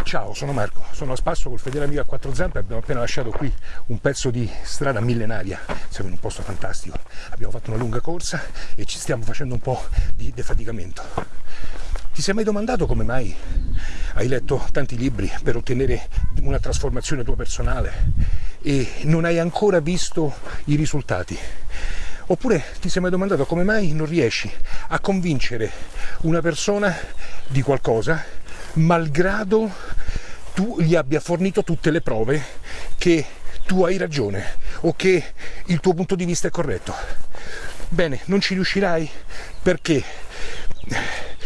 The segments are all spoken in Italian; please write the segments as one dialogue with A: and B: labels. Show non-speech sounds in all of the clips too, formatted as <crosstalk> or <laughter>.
A: Ciao, sono Marco, sono a spasso col fedele amico a quattro zampe, abbiamo appena lasciato qui un pezzo di strada millenaria, siamo in un posto fantastico, abbiamo fatto una lunga corsa e ci stiamo facendo un po' di defaticamento. Ti sei mai domandato come mai hai letto tanti libri per ottenere una trasformazione tua personale e non hai ancora visto i risultati? Oppure ti sei mai domandato come mai non riesci a convincere una persona di qualcosa malgrado tu gli abbia fornito tutte le prove che tu hai ragione o che il tuo punto di vista è corretto. Bene, non ci riuscirai perché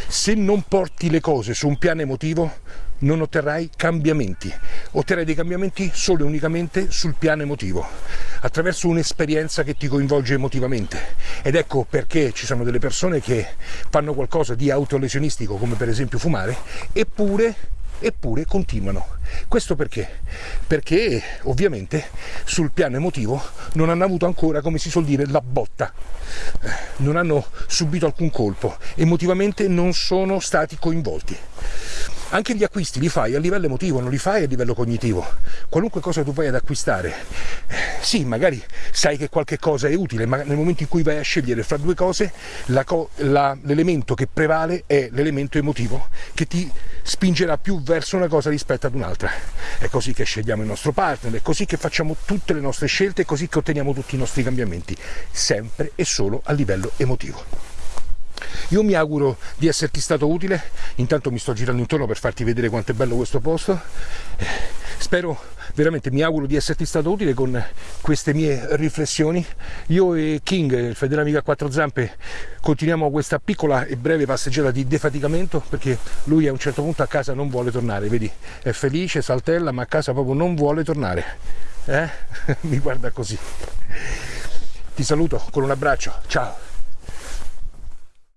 A: se non porti le cose su un piano emotivo non otterrai cambiamenti, otterrai dei cambiamenti solo e unicamente sul piano emotivo, attraverso un'esperienza che ti coinvolge emotivamente. Ed ecco perché ci sono delle persone che fanno qualcosa di autolesionistico, come per esempio fumare, eppure eppure continuano. Questo perché? Perché ovviamente sul piano emotivo non hanno avuto ancora, come si suol dire, la botta, eh, non hanno subito alcun colpo, emotivamente non sono stati coinvolti. Anche gli acquisti li fai a livello emotivo, non li fai a livello cognitivo. Qualunque cosa tu vai ad acquistare, eh, sì, magari sai che qualche cosa è utile, ma nel momento in cui vai a scegliere fra due cose, l'elemento che prevale è l'elemento emotivo, che ti spingerà più verso una cosa rispetto ad un'altra. È così che scegliamo il nostro partner, è così che facciamo tutte le nostre scelte, è così che otteniamo tutti i nostri cambiamenti, sempre e solo a livello emotivo. Io mi auguro di esserti stato utile, intanto mi sto girando intorno per farti vedere quanto è bello questo posto. Spero veramente, mi auguro di esserti stato utile con queste mie riflessioni. Io e King, il fedele amico a quattro zampe, continuiamo questa piccola e breve passeggiata di defaticamento perché lui a un certo punto a casa non vuole tornare, vedi, è felice, saltella, ma a casa proprio non vuole tornare. Eh? <laughs> mi guarda così. Ti saluto con un abbraccio, ciao!